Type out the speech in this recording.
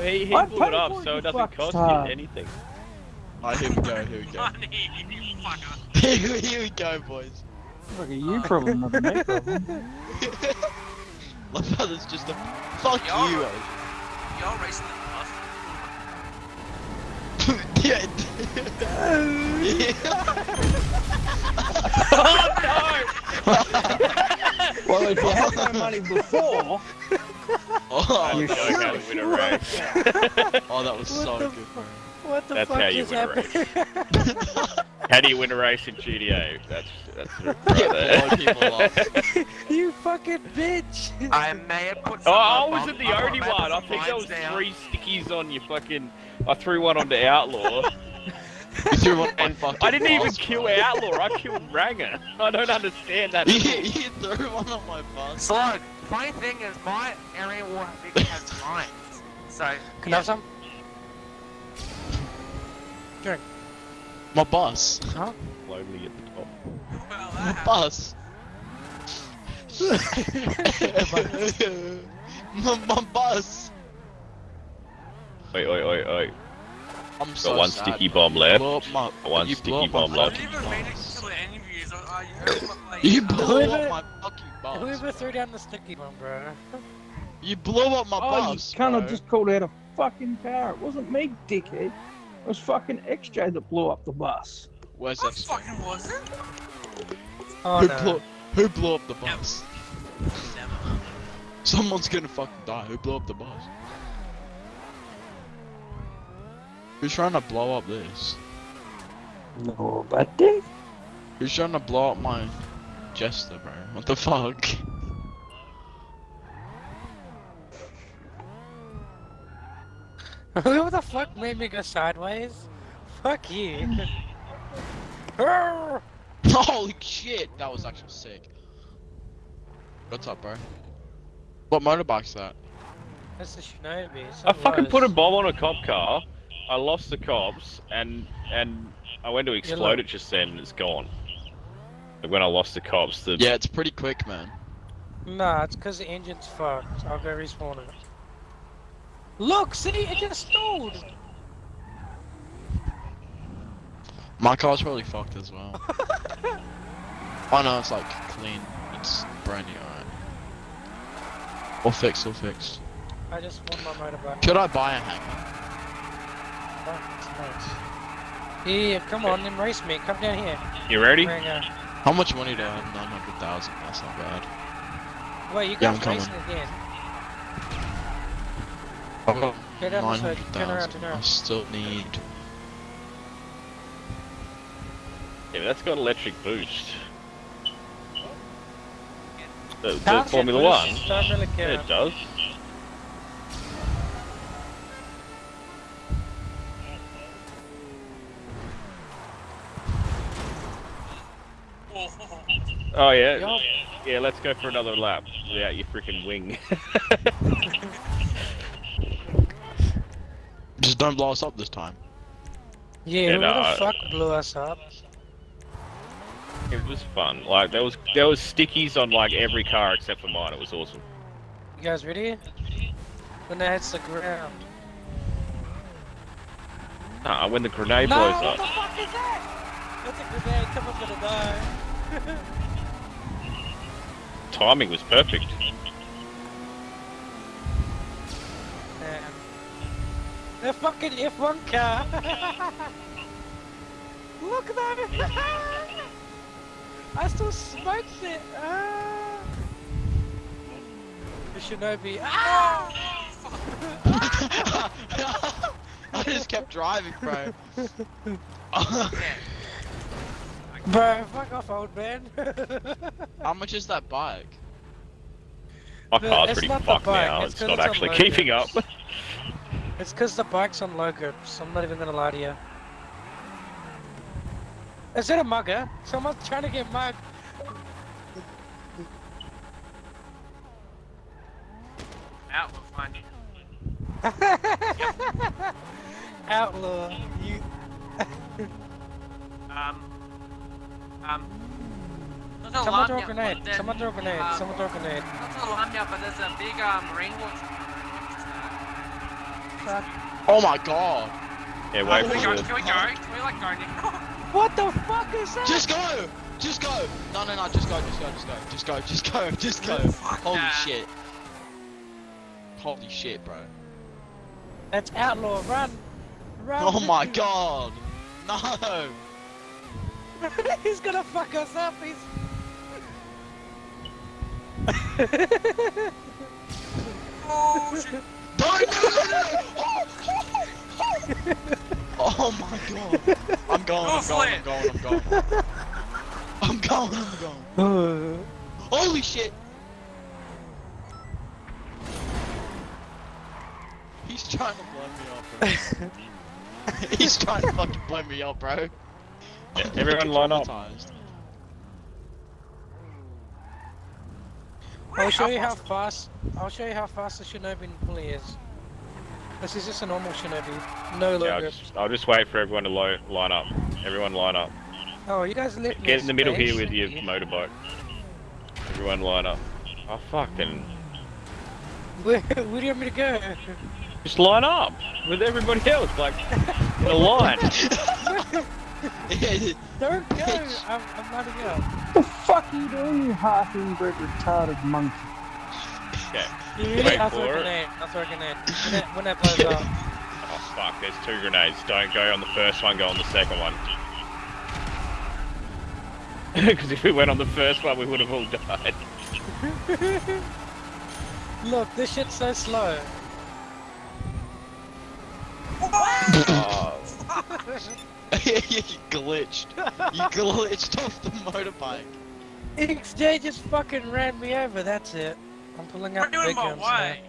he, he I blew it up, so it doesn't cost star. you anything. Alright, here we go, here we go. Money, you fucker. here, here we go, boys. Look at you problem, not a me problem. My brother's just a. Fuck Y'all- you, Y'all racing the bus. eh. yeah. Well, if you had no money before, oh, You sure? win a race. oh, that was so What the good, bro. What the That's fuck how you is win a race. How do you win a race in GTA? That's that's right there. blowing people off. you fucking bitch! I may have put oh, some. Oh, I wasn't the only one. I put think some there was down. three stickies on your fucking. I threw one onto Outlaw. You threw one on my and fucking I didn't even bus, kill bro. Outlaw. I killed Ranger. I don't understand that. You, you threw one on my bus. Slug, funny thing is my area will big has mines. So Can I have some? Drink. My bus. Huh? Slowly at the top. well, My that bus. my, my bus. Oi, oi, oi, oi. I'm so Got one sad, sticky bomb left. My, One sticky blow up my bomb left. I fucking didn't even mean it bus. to the interviews. I, I heard what, like, You uh, blew Whoever- up my fucking bus. Whoever threw down the sticky bomb, bro. You blew up my oh, you bus. kind of just called out a fucking car. It wasn't me, dickhead. It was fucking XJ that blew up the bus. Where's that? fucking was it? Oh who no. blew? Who blew up the bus? Never. Someone's gonna fucking die. Who blew up the bus? Who's trying to blow up this? Nobody. Who's trying to blow up my Jester, bro? What the fuck? Who the fuck made me go sideways? Fuck you. Holy shit, that was actually sick. What's up, bro? What motorbike's that? That's the Shinobi. so I fucking put a bomb on a cop car. I lost the cops, and and I went to explode look. it just then, and it's gone. Like when I lost the cops, the Yeah, it's pretty quick, man. Nah, it's because the engine's fucked. I'll go respawn it. Look, see, it just stalled. My car's probably fucked as well. oh no, it's like clean. It's brand new, alright. All fixed, all fixed. I just won my motorbike. Could I buy a hangar? Oh, it's nice. Yeah, come on, then race me. Come down here. you ready? Bring, How much money do I have? 900,000. That's not bad. Wait, you Yeah, I'm guys coming. racing again? I've got Go down this way. Turn around, 900,000. turn I still need. Yeah, but that's got electric boost. The, the Formula One. really Yeah, it does. Oh yeah, Yup. yeah. Let's go for another lap without your freaking wing. Just don't blow us up this time. Yeah, Yeah, who no, the I- fuck blew us up? it was fun. Like there was there was stickies on like every car except for mine. It was awesome. You guys ready? When it hits the ground. Nah, when the grenade no, blows what up. the fuck is that? That's a grenade. Come on, gonna die. Timing was perfect. Damn. The fucking F1 car. Look at that. I still smoked it. Ah. The Shinobi. Ah! I just kept driving, bro. Bro, fuck off, old man. How much is that bike? My The- car's pretty fucked now. it's It's, 'cause not it's actually keeping up. it's because the bike's on low grips. I'm not even gonna lie to you. Is it a mugger? Someone's trying to get mugged. Out, we'll find you. Outlaw, you. Um. Um. Not to Someone alarm throw a ya, grenade. but then, Someone throw a grenade. um, Someone throw a grenade. Not to alarm but there's a big marine watch. truck. Oh my god. Yeah, Oh, wait Can we for go? Can we go? Can we like go now? What the fuck is that? Just go! Just go! No, no, no, just go, just go, just go, just go, just go, just go. Holy that. shit. Holy shit, bro. That's outlaw. Run. Run. Oh my god! No! He's gonna fuck us up. He's. Oh shit! Oh, my god. I'm going, I'm going, I'm going, I'm going. I'm going, I'm going. Holy shit! He's trying to blow me up. He's trying to fucking blow me up, bro. Yeah, everyone line up. I'll show you how fast. I'll show you how fast the Shinobi bully is. This is just a normal Shinobi. No Yeah, I'll logo. just, I'll just wait for everyone to lo- line up. Everyone line up. Oh, you guys let me Get in the middle space, here with your you. motorbike. Everyone line up. Oh fucking. Where, where do you want me to go? Just line up with everybody else, like in a line. Don't go! I'm, I'm running out. What the fuck are you doing, you half inbred retarded monkey? Okay. You really? Wait I'll throw for a it. grenade. I'll throw a grenade. When that, when that blows up. Oh fuck, there's two grenades. Don't go on the first one, go on the second one. Because if we went on the first one, we would have all died. Look, this shit's so slow. you glitched. You glitched off the motorbike. XJ just fucking ran me over, that's it. I'm pulling You're out the in big my guns now. way.